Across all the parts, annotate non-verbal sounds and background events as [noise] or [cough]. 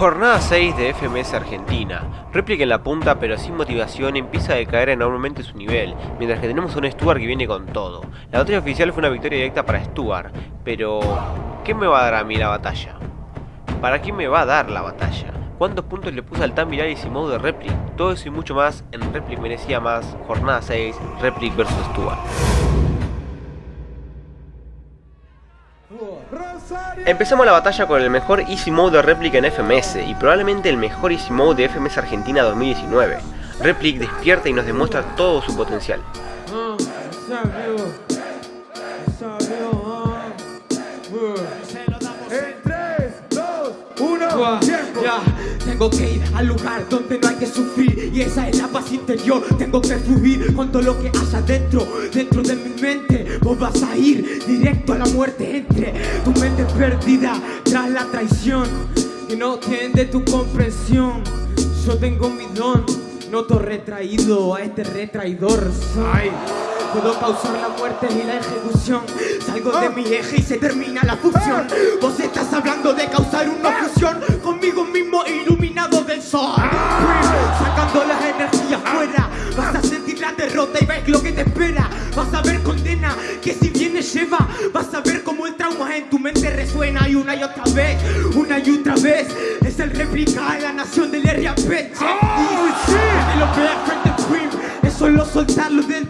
Jornada 6 de FMS Argentina. Réplica en la punta pero sin motivación empieza a decaer enormemente su nivel, mientras que tenemos a un Stuart que viene con todo. La batalla oficial fue una victoria directa para Stuart, pero ¿qué me va a dar a mí la batalla? ¿Para qué me va a dar la batalla? ¿Cuántos puntos le puse al tan viral y mode de Replic? Todo eso y mucho más en Replic merecía más, Jornada 6, Replic vs Stuart. Empezamos la batalla con el mejor Easy Mode de réplica en FMS y probablemente el mejor Easy Mode de FMS Argentina 2019. Replic despierta y nos demuestra todo su potencial. Tengo que ir al lugar donde no hay que sufrir. Y esa es la paz interior. Tengo que fluir con todo lo que haya dentro Dentro de mi mente. Vos vas a ir directo a la muerte. Entre tu mente perdida Tras la traición. Que no tiende tu comprensión. Yo tengo mi don. Noto retraído a este retraidor. Ay. Puedo causar la muerte y la ejecución. Salgo de mi eje y se termina la fusión. Vos estás hablando de causar una fusión Conmigo mismo iluminado del sol. Sacando las energías fuera. Vas a sentir la derrota y ves lo que te espera. Vas a ver condena que si viene lleva Vas a ver cómo el trauma en tu mente resuena Y una y otra vez, una y otra vez. Es el réplica de la nación del RAP oh, sí. lo Solo soltarlo dentro, no se ser sutil Ahora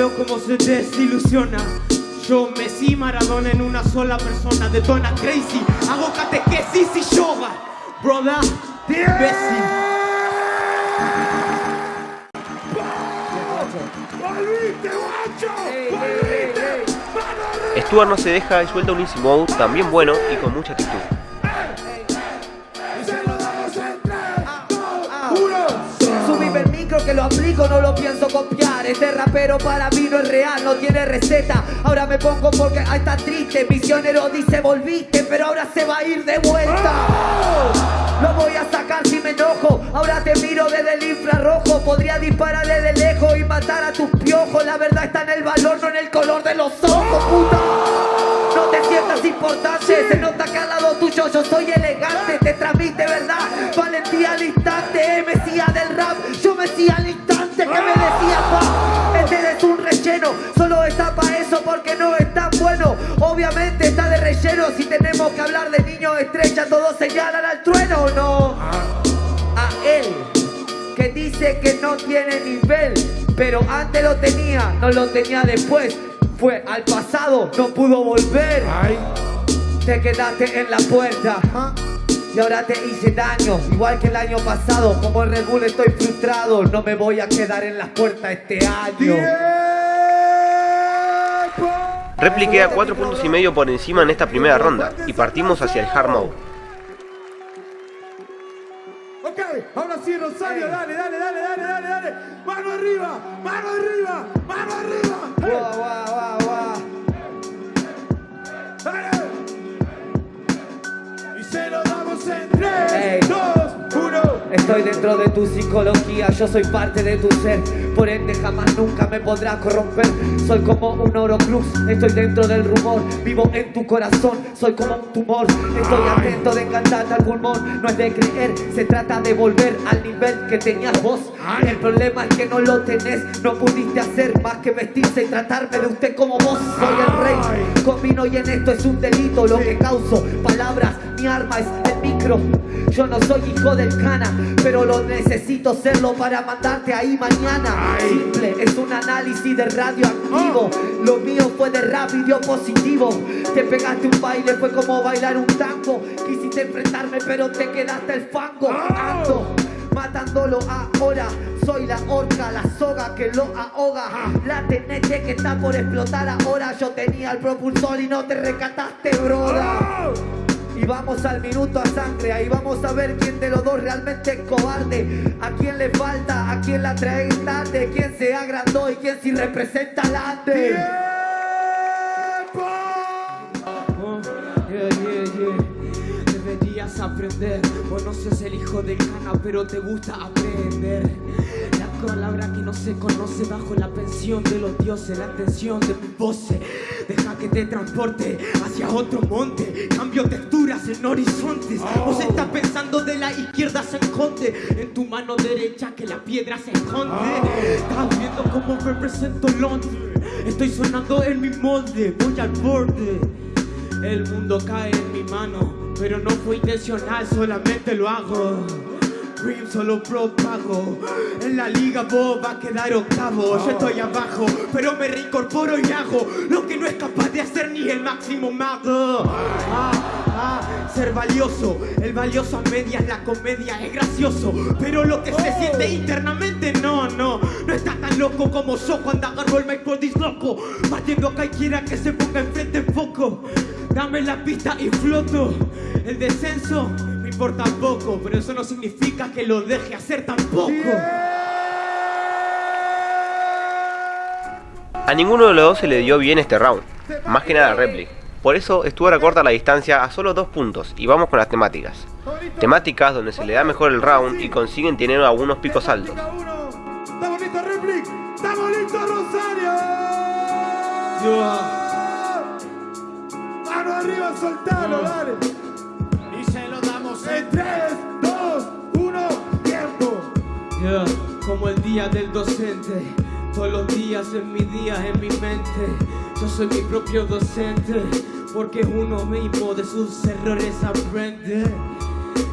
veo cómo se desilusiona. Yo, Messi, Maradona en una sola persona Detona crazy, hago catequesis y yoga. Brother, imbécil Stuart no se deja y suelta un easy mode también bueno y con mucha actitud. Aplico, no lo pienso copiar. Este rapero para mí no es real, no tiene receta. Ahora me pongo porque ahí está triste. Misionero dice volviste, pero ahora se va a ir de vuelta. Lo voy a sacar si me enojo. Ahora te miro desde el infrarrojo. Podría disparar desde lejos y matar a tus piojos. La verdad está en el valor, no en el color de los ojos, puta. No te sientas importante. Se nota que al lado tuyo yo soy elegante Solo está para eso porque no es tan bueno. Obviamente está de relleno Si tenemos que hablar de niños estrella Todos señalan al trueno no A él que dice que no tiene nivel Pero antes lo tenía, no lo tenía después. Fue al pasado, no pudo volver. Te quedaste en la puerta. Y ahora te hice daño, igual que el año pasado. Como el Red Bull estoy frustrado. No me voy a quedar en las puertas este año Repliqué a 4 puntos y medio por encima en esta primera ronda Y partimos hacia el hard mode. Ok, ahora sí Rosario, dale, dale, dale, dale, dale, dale. Mano arriba, mano arriba, mano arriba. Wow, wow, wow, Dale. Y se lo damos en 3, 2, 1 Estoy dentro de tu psicología, yo soy parte de tu ser. Por ende jamás nunca me podrás corromper. Soy como un oro cruz, estoy dentro del rumor. Vivo en tu corazón, soy como un tumor. Estoy atento de encantarte al pulmón. No es de creer, se trata de volver al nivel que tenías vos. El problema es que no lo tenés No pudiste hacer más que vestirse y tratarme de usted como vos. Soy el rey, combino y en esto es un delito Lo que causo, palabras, mi arma es el micro Yo no soy hijo del cana pero lo necesito serlo para mandarte ahí mañana. Simple, es un análisis de radioactivo. Oh. Lo mío fue de rap y dio positivo. Te pegaste un baile, fue como bailar un tango. Quisiste enfrentarme, pero te quedaste el fango. Oh. Ando matándolo ahora. Soy la horca, la soga que lo ahoga. Ah. La TNT que está por explotar ahora. Yo tenía el propulsor y no te recataste, broda. Oh. Y vamos al minuto a sangre, ahí vamos a ver quién de los dos realmente es cobarde. A quién le falta, a quién la trae tarde, quién se agrandó y quién sí representa ande. Deberías aprender, vos no sos el hijo de cana, pero te gusta aprender palabra que no se conoce bajo la pensión de los dioses, la atención de mi voz. Deja que te transporte hacia otro monte. Cambio texturas en horizontes. Vos estás pensando de la izquierda se esconde. En tu mano derecha que la piedra se esconde. Estás viendo cómo represento Londres. Estoy sonando en mi molde. Voy al borde. El mundo cae en mi mano, pero no fue intencional, solamente lo hago. Dream solo propago. En la liga vos va a quedar octavo. Yo estoy abajo, pero me reincorporo y hago lo que no es capaz de hacer ni el máximo mago. Ah, ah, ser valioso, el valioso a medias, la comedia es gracioso. Pero lo que se siente internamente, no, no. No está tan loco como yo cuando agarro el micro loco. Partiendo a cualquiera que se ponga enfrente en foco. Dame la pista y floto. El descenso me importa poco, pero eso no significa que lo deje hacer tampoco. A ninguno de los dos se le dio bien este round, más que nada a Replic. Por eso Stuart acorta la distancia a solo dos puntos y vamos con las temáticas. Temáticas donde se le da mejor el round y consiguen tener algunos picos altos. Cada uno. ¡Estamos listos, Replic! ¡Estamos listos, Rosario! Mano arriba, soltalo, dale. Como el día del docente, todos los días en mi día, en mi mente. Yo soy mi propio docente, porque uno mismo de sus errores aprende.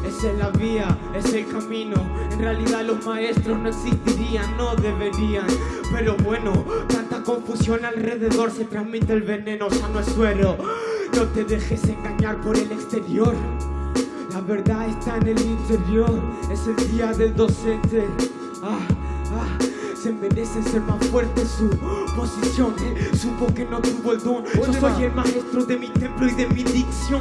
Esa es la vía, es el camino. En realidad los maestros no existirían, no deberían. Pero bueno, tanta confusión alrededor se transmite el veneno, ya no es suero. No te dejes engañar por el exterior. La verdad está en el interior, es el día del docente. Ah, se merece ser más fuerte su posición. eh. Supo que no tuvo el don. Yo soy el maestro de mi templo y de mi dicción.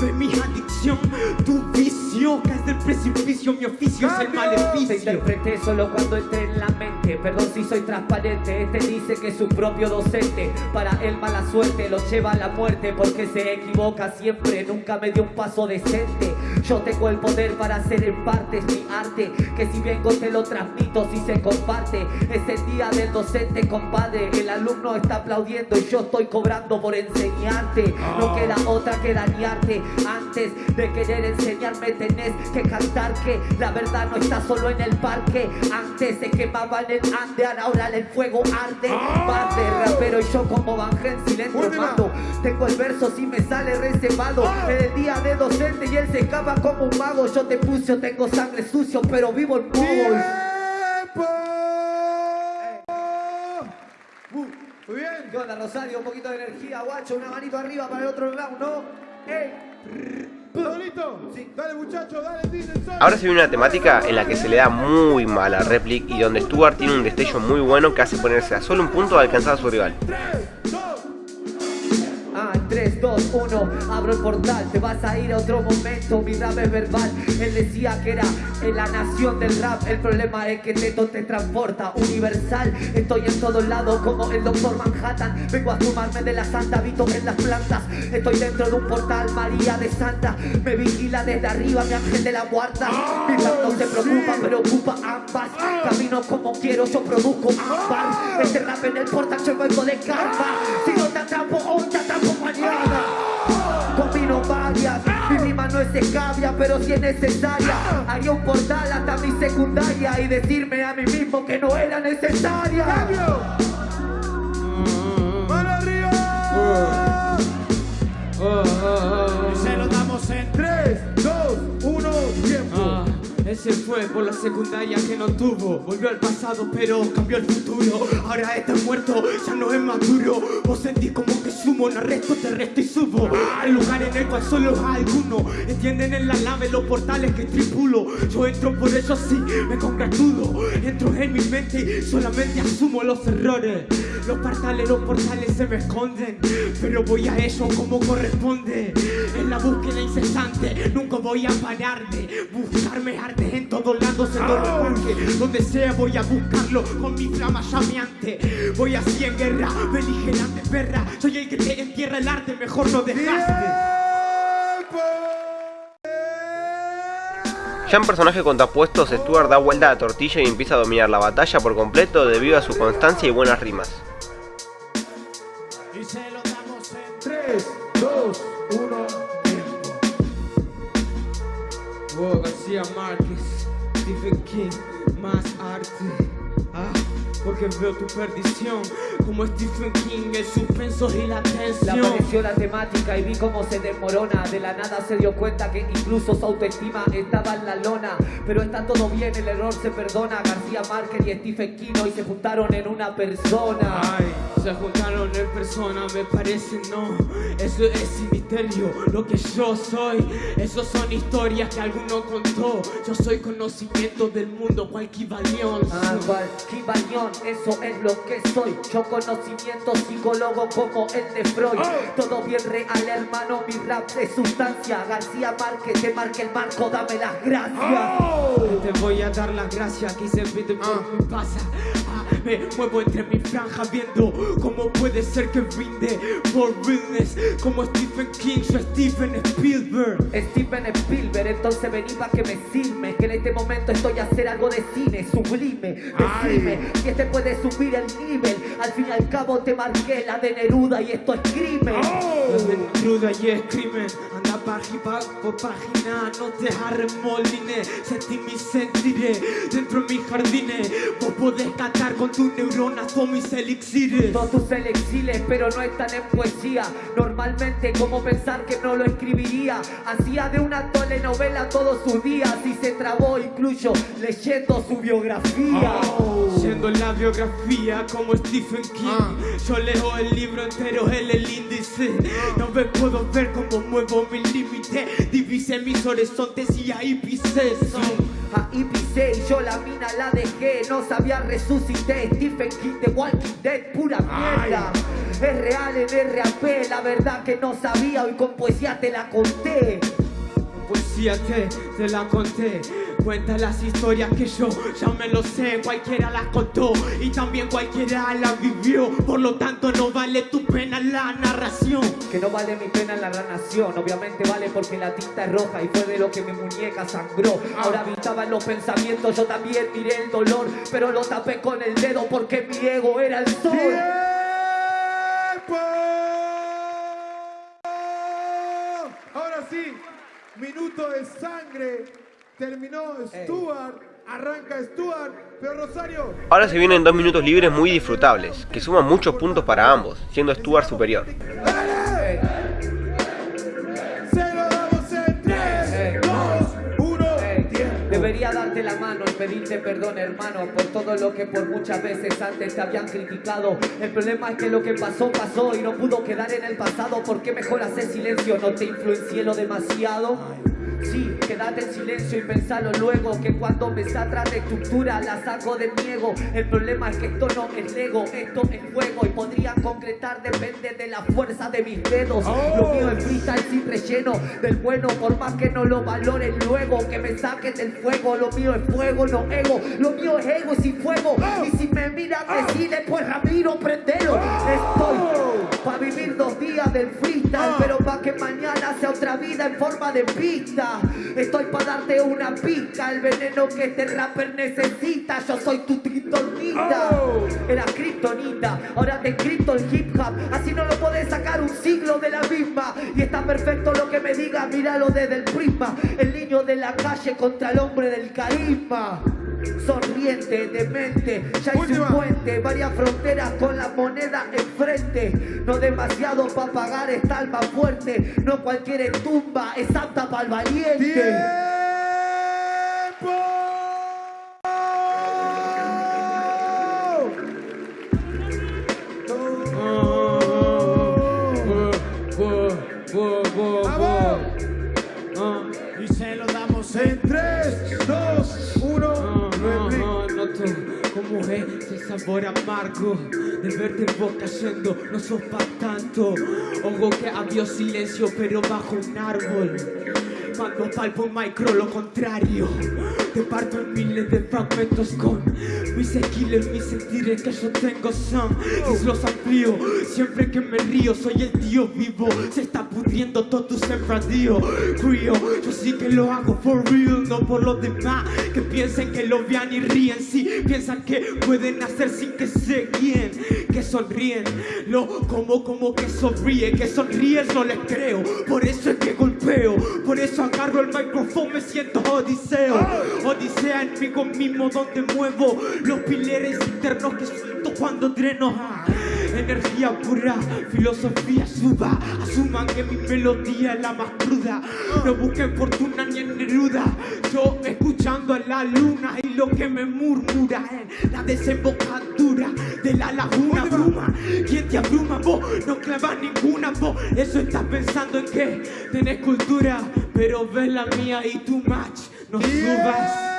De mi adicción, tu vicio. Caes del precipicio, mi oficio es el Te maleficio. interpreté solo cuando entré en la mente Perdón si soy transparente Este dice que es su propio docente Para él mala suerte lo lleva a la muerte Porque se equivoca siempre Nunca me dio un paso decente Yo tengo el poder para hacer en parte Es mi arte Que si vengo te lo transmito Si se comparte Es el día del docente compadre El alumno está aplaudiendo Y yo estoy cobrando por enseñarte No queda otra que dañarte Antes de querer enseñarme tenés que cantar que la verdad no está solo en el parque. Antes se quemaban el Andean, ahora el fuego arde. Más de rapero y yo como Helsing entro Última. mato. Tengo el verso si me sale reservado. En el día de docente y él se escapa como un mago. Yo te puse, tengo sangre sucio, pero vivo modo. ¡Tiempo! Uh, muy bien. ¿Qué onda, Rosario? Un poquito de energía, guacho. Una manito arriba para el otro round, ¿no? ¡Ey! ¿Todo listo? Dale, muchachos, dale. Ahora se viene una temática en la que se le da muy mal a Replic y donde Stuart tiene un destello muy bueno que hace ponerse a solo un punto de alcanzar a su rival. 3, 2, Ah, 3, 2, 1, abro el portal, te vas a ir a otro momento, mi rap es verbal. Él decía que era en la nación del rap, el problema es que Teto te transporta, universal. Estoy en todos lados como el doctor Manhattan, vengo a fumarme de la santa, habito en las plantas. Estoy dentro de un portal, María de Santa, me vigila desde arriba, mi ángel de la guarda. Mi rap no se preocupa, pero ocupa ambas. Camino como quiero, yo produzco ambas. Este rap en el portal, yo vengo de karma. Si no te atrapo atrapo mañana. Combino varias, mi rima no es escabia, pero si es necesaria. Haría un portal hasta mi secundaria y decirme a mí mismo que no era necesaria. cambio. Mano arriba. Se lo damos en Ese fue por la secundaria que no tuvo. Volvió al pasado, pero cambió el futuro. Ahora está muerto, ya no es maduro. Vos sentís como que sumo, no resto, te resto y subo. Al lugar en el cual solo algunos entienden en la nave los portales que tripulo. Yo entro por eso sí, me congratulo. Entro en mi mente y solamente asumo los errores. Los portales, los portales se me esconden, pero voy a ellos como corresponde. En la búsqueda incesante, nunca voy a pararme. Buscarme arte en todos lados, en todo el parque Donde sea voy a buscarlo con mi flama llameante. Voy así en guerra, beligerante perra. Soy el que te entierra el arte, mejor no dejaste Ya en personaje contrapuestos, Stuart da vuelta a la tortilla y empieza a dominar la batalla por completo debido a su constancia y buenas rimas. Y se lo damos en 3, 2, 1... García Márquez, Stephen King, más arte. Ah, porque veo tu perdición como Stephen King, el suspenso y la tensión. Le apareció la temática y vi cómo se desmorona. De la nada se dio cuenta que incluso su autoestima estaba en la lona. Pero está todo bien, el error se perdona. García Márquez y Stephen King hoy se juntaron en una persona. Ay se juntaron en persona, me parece no. Eso es sin misterio, lo que yo soy. Esos son historias que alguno contó. Yo soy conocimiento del mundo, cualquier valión. Ah, eso es lo que soy. Yo conocimiento psicólogo como el de Freud. Todo bien real, hermano, mi rap de sustancia. García Márquez, te marque el marco, dame las gracias. Te voy a dar las gracias que se pide me pasa. Me muevo entre mis franjas viendo cómo puede ser que brinde por realness. Como Stephen King, yo Stephen Spielberg. Steven Spielberg, entonces vení pa' que me sirme Que en este momento estoy a hacer algo de cine sublime Decime si este puede subir el nivel. Al fin y al cabo te marqué la de Neruda y esto es crimen. Donde cruda y es crimen. Anda página por página No te arremoline Sentí mi sentiré Dentro de mis jardines podés cantar con tus neuronas Todos mis elixires. Todos tus exiles, pero no están en poesía. Normalmente, como pensar que no lo escribiría Hacía de una telenovela todos sus días Y se trabó incluso leyendo su biografía. Siendo la biografía como Stephen King. Yo leo el libro entero, él el índice. No me puedo ver cómo muevo mi límite Divise mis horizontes y ahí pisé Ahí pisé y yo la mina la dejé. No sabía resucité. Stephen King de Walking Dead Pura mierda. Es real en RAP La verdad que no sabía. Hoy con poesía te la conté Poesía te, te la conté. Cuenta las historias que yo ya me lo sé. Cualquiera las contó y también cualquiera la vivió. Por lo tanto no vale tu pena la narración. Que no vale mi pena la nación Obviamente vale porque la tinta es roja Y fue de lo que mi muñeca sangró. Ahora habitaba en los pensamientos Yo también miré el dolor Pero lo tapé con el dedo Porque mi ego era el sol. ¡Tiempo! Ahora sí, de sangre. Terminó Stuart, arranca Stuart, pero Rosario. Ahora se vienen dos minutos libres muy disfrutables, que suman muchos puntos para ambos, siendo Stuart superior. ¡Dale! Se lo damos en 3, 2, 1, Ey, tiempo. Debería darte la mano y pedirte perdón, hermano, por todo lo que por muchas veces antes te habían criticado. El problema es que lo que pasó, pasó y no pudo quedar en el pasado. ¿Por qué mejor hacer silencio? ¿No te influencié lo demasiado? Sí, quédate en silencio y pensalo luego Que cuando me atrás de estructura la saco de mi ego El problema es que esto no es Lego, esto es fuego Y podría concretar, depende de la fuerza de mis dedos. Lo mío es freestyle sin relleno del bueno Por más que no lo valoren luego Que me saquen del fuego. Lo mío es fuego, no ego Lo mío es ego sin fuego. Y si me miran deciden pues Ramiro prendelo. Estoy pa' vivir dos días del freestyle Pero pa' que mañana sea otra vida en forma de pista. Estoy pa' darte una pista El veneno que este rapper necesita. Yo soy tu kriptonita Era kriptonita Ahora te cripto el hip hop. Así no lo podés sacar un siglo de la misma. Y está perfecto lo que me diga Míralo desde el prisma. El niño de la calle contra el hombre del carisma Sonriente, demente, ya hice un puente, varias fronteras con la moneda enfrente. No demasiado para pagar esta alma fuerte, no cualquier tumba es apta para el valiente. ¡Tiempo! Es el sabor amargo de verte en vos cayendo, no sos pa' tanto. Ojo que había silencio, pero bajo un árbol. Cuando palpo micro lo contrario. Te parto en miles de fragmentos con mis skills, mis sentires que yo tengo son Y los amplío, siempre que me río soy el tío vivo. Se está pudriendo todo tu sembradío Crío, yo sí que lo hago for real, no por los demás Que piensen que lo vean y ríen, sí Piensan que pueden hacer sin que se guíen Que sonríen, lo como como que sonríe Que sonríes no les creo, por eso es que golpeo Por eso agarro el micrófono, me siento odiseo. Odisea en mí mismo donde muevo Los pilares internos que siento cuando dreno Energía pura, filosofía suba Asuman que mi melodía es la más cruda. No busquen fortuna ni en Neruda Yo escuchando a la luna y lo que me murmura en la desembocadura de la laguna. Bruma ¿Quién te abruma? Vos no clavas ninguna vos Eso estás pensando en que tenés cultura Pero ves la mía y tu match no subas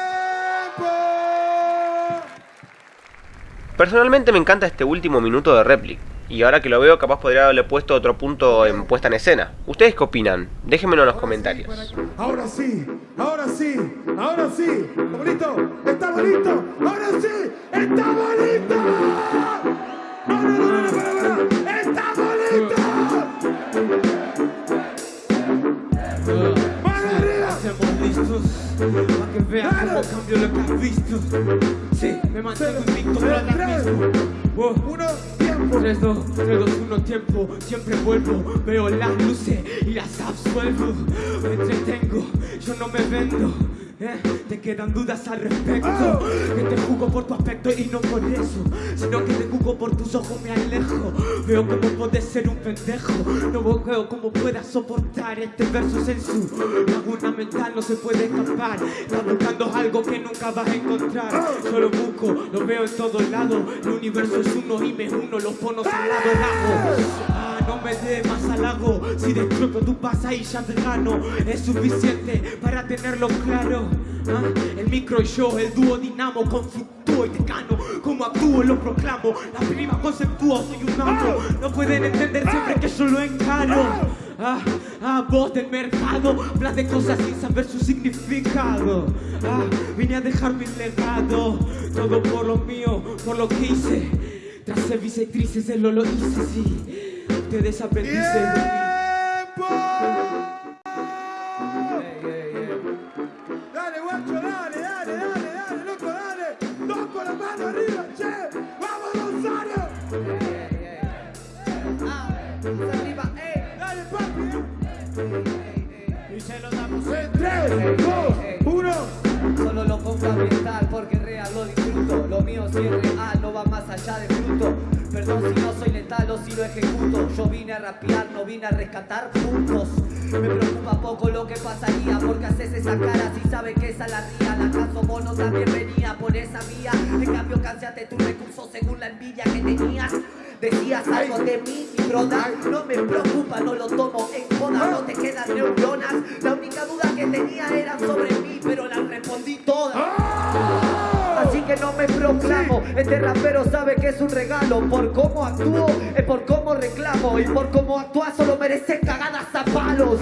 Personalmente me encanta este último minuto de réplica. Y ahora que lo veo, capaz podría haberle puesto otro punto en puesta en escena. ¿Ustedes qué opinan? Déjenmelo en los comentarios. Ahora sí, ahora sí, ahora sí. ¿Está bonito? ¿Está bonito? ¡Ahora sí! ¡Está bonito! ¡No, no, no, no, para, para! ¡Está bonito! ¡Mano arriba! Estamos listos para que vean cómo cambio lo que has visto. Sí, me mantengo vuelvo, veo las luces y las absuelvo, me entretengo, yo no me vendo, ¿eh? te quedan dudas al respecto, que te juzgo por tu aspecto y no por eso, sino que te juzgo por tus ojos me alejo, veo como puedes ser un pendejo, no veo cómo puedas soportar este verso en su no se puede escapar, estás buscando algo que nunca vas a encontrar, yo lo busco, lo veo en todos lados, el universo es uno y me uno, los ponos al lado bajo. Ah, no me dé más halago, si destruyo tu pasa y ya te gano, es suficiente para tenerlo claro. Ah, el micro y yo, el dúo dinamo, conflictúo y te gano, como actúo lo proclamo, la prima conceptúo, soy un amo, no pueden entender siempre que yo lo encaro. Ah, ah, voz del mercado, hablas de cosas sin saber su significado. Ah, vine a dejar mi legado, todo por lo mío, por lo que hice. Ser bisectrices, él lo, hice, sí. Ustedes aprendices de. Yo vine a rapear, no vine a rescatar puntos. Me preocupa poco lo que pasaría porque haces esa cara si sabes que esa la ría. La caso mono también venía por esa vía. En cambio, canseaste tus recursos según la envidia que tenías. Decías algo de mí, mi broda. No me preocupa, no lo tomo en joda. No te quedan neuronas. La única duda que tenía era sobre mí, pero la respondí todas. Que no me proclamo, este rapero sabe que es un regalo. Por cómo actúo, es por cómo reclamo Y por cómo actúa solo merece cagadas a palos.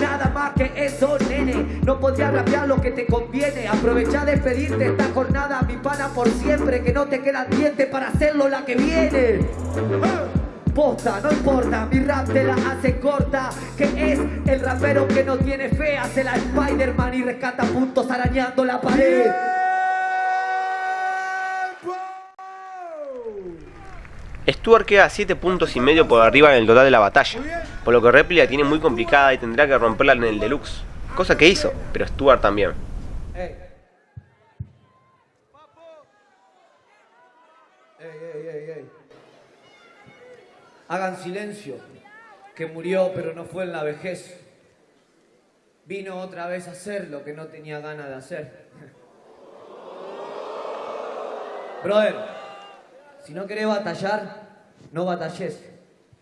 Nada más que eso, nene. No podría rapear lo que te conviene. Aprovecha de pedirte esta jornada Mi pana por siempre, que no te queda diente para hacerlo la que viene. Posta, no importa, mi rap te la hace corta. Que es el rapero que no tiene fe Hace la Spider-Man y rescata puntos arañando la pared Stuart queda 7 puntos y medio por arriba en el total de la batalla, por lo que Repli la tiene muy complicada y tendrá que romperla en el deluxe. Cosa que hizo, pero Stuart también. Ey, ey, ey, ey. Hagan silencio, que murió pero no fue en la vejez. Vino otra vez a hacer lo que no tenía ganas de hacer. [laughs] Brother, si no querés batallar, no batalles.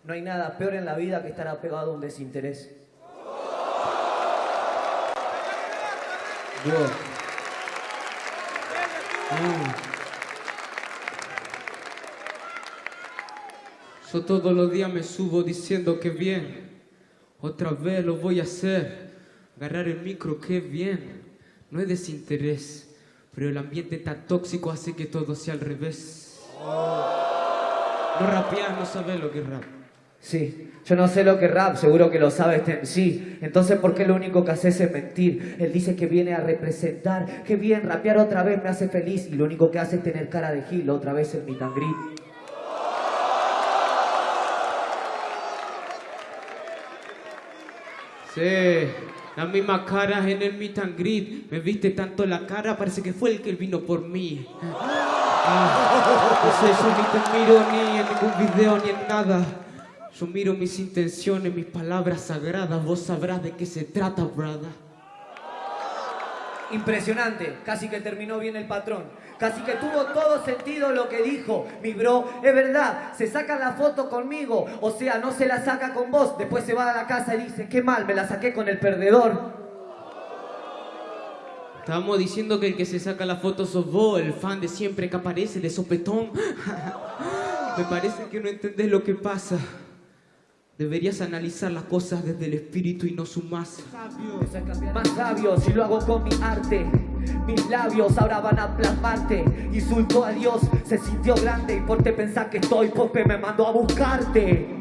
No hay nada peor en la vida que estar apegado a un desinterés. Dios. Yo todos los días me subo diciendo que bien, otra vez lo voy a hacer. Agarrar el micro, qué bien. No es desinterés, pero el ambiente tan tóxico hace que todo sea al revés. No rapear, no sabes lo que es rap. Sí, yo no sé lo que es rap, seguro que lo sabe este sí. Entonces, ¿por qué lo único que haces es mentir? Él dice que viene a representar, que bien, rapear otra vez me hace feliz y lo único que hace es tener cara de gil otra vez en mi tangrit. Sí, las mismas caras en el meet and greet. Me viste tanto la cara, parece que fue el que vino por mí. Ah, no sé, yo ni te miro ni en ningún video ni en nada. Yo miro mis intenciones, mis palabras sagradas. Vos sabrás de qué se trata, brother. Impresionante, casi que terminó bien el patrón. Casi que tuvo todo sentido lo que dijo. Mi bro, es verdad, se saca la foto conmigo. O sea, no se la saca con vos. Después se va a la casa y dice, qué mal, me la saqué con el perdedor. Estábamos diciendo que el que se saca la foto sos vos, el fan de siempre que aparece de sopetón. [laughs] Me parece que no entendés lo que pasa. Deberías analizar las cosas desde el espíritu y no su masa. Más sabio si lo hago con mi arte. Mis labios ahora van a plasmarte. Insultó a Dios, se sintió grande y por te pensar que estoy, porque me mandó a buscarte.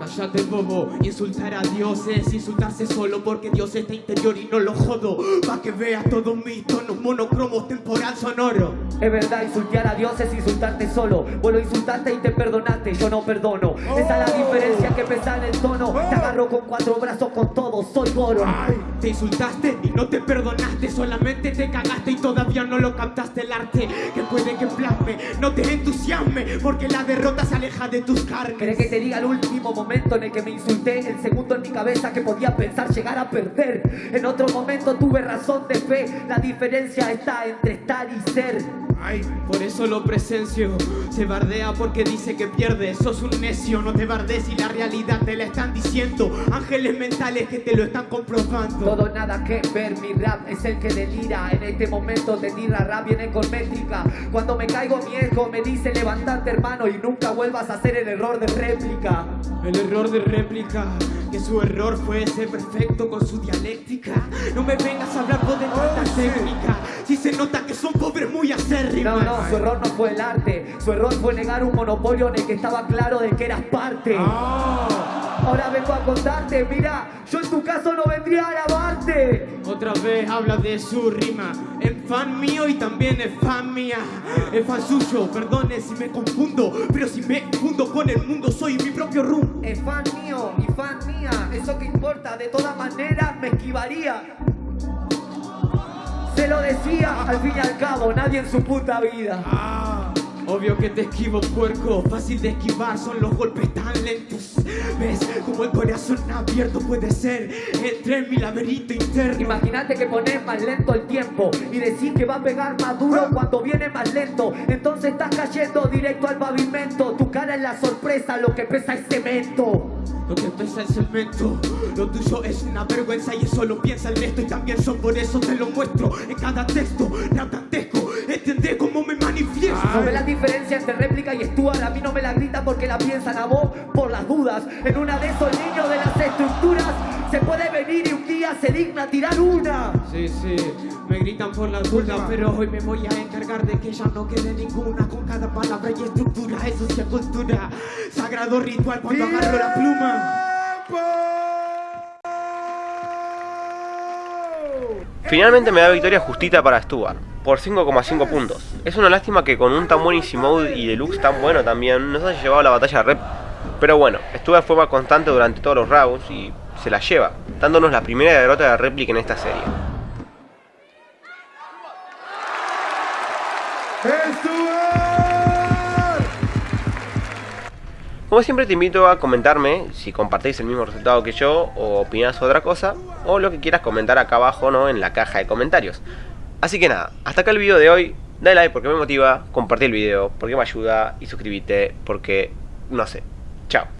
Cállate bobo, insultar a Dios es insultarse solo porque Dios está interior y no lo jodo. Pa' que veas todos mis tonos monocromos temporal sonoro. Es verdad, insultar a Dios es insultarte solo. Vos lo insultaste y te perdonaste, yo no perdono. Esa es la diferencia que pesa en el tono. Te agarro con cuatro brazos con todo, soy Goro. Te insultaste y no te perdonaste, solamente te cagaste y todavía no lo captaste el arte que puede que plasme. No te entusiasme porque la derrota se aleja de tus carnes. ¿Querés que te diga el último momento en el que me insulté? El segundo en mi cabeza que podía pensar llegar a perder. En otro momento tuve razón de fe. La diferencia está entre estar y ser. Por eso lo presencio. Se bardea porque dice que pierde. Sos un necio, no te bardes y la realidad te la están diciendo. Ángeles mentales que te lo están comprobando. Todo nada que ver, mi rap es el que delira. En este momento de tira rap viene con métrica. Cuando me caigo mi eco me dice levantarte hermano y nunca vuelvas a hacer el error de réplica. El error de réplica, que su error fue ser perfecto con su dialéctica. No me vengas a hablar vos de tanta técnica. Si se nota que son pobres muy No, acérrimas. no, su error no fue el arte. Su error fue negar un monopolio en el que estaba claro de que eras parte. Ahora vengo a contarte, mira, yo en tu caso no vendría a lavarte. Otra vez habla de su rima. Es fan mío y también es fan mía. Es fan suyo, perdone si me confundo. Pero si me fundo con el mundo, soy mi propio rum. Es fan mío y fan mía, eso que importa, de todas maneras me esquivaría. Se lo decía, al fin y al cabo, nadie en su puta vida. Obvio que te esquivo, puerco. Fácil de esquivar, son los golpes tan lentos. ¿Ves como el corazón abierto puede ser? Entré en mi laberinto interno. Imagínate que pones más lento el tiempo y decís que va a pegar más duro cuando viene más lento. Entonces estás cayendo directo al pavimento. Tu cara es la sorpresa, lo que pesa es cemento. Lo que pesa el cemento, lo tuyo es una vergüenza y eso lo piensa el resto y también son por eso te lo muestro en cada texto, rap entendés cómo me manifiesto. No ves la diferencia entre réplica y Stuart. A mí no me la grita porque la piensan a vos por las dudas. En una de esos niños de las estructuras se puede venir y un día se digna tirar una. Sí, sí, me gritan por la duda, pero hoy me voy a encargar de que ya no quede ninguna con cada palabra y estructura, eso sí es cultura, sagrado ritual cuando agarro la pluma. Finalmente me da victoria justita para Stuart, por 5,5 puntos. Es una lástima que con un tan buen Easy Mode y deluxe tan bueno también nos haya llevado la batalla rep. Pero bueno, Stuart fue más constante durante todos los rounds y se la lleva, dándonos la primera derrota de réplica en esta serie. Como siempre te invito a comentarme si compartís el mismo resultado que yo o opinás otra cosa o lo que quieras comentar acá abajo ¿no? en la caja de comentarios. Así que nada, hasta acá el video de hoy. Dale like porque me motiva, compartí el video porque me ayuda y suscríbete porque no sé. Chao.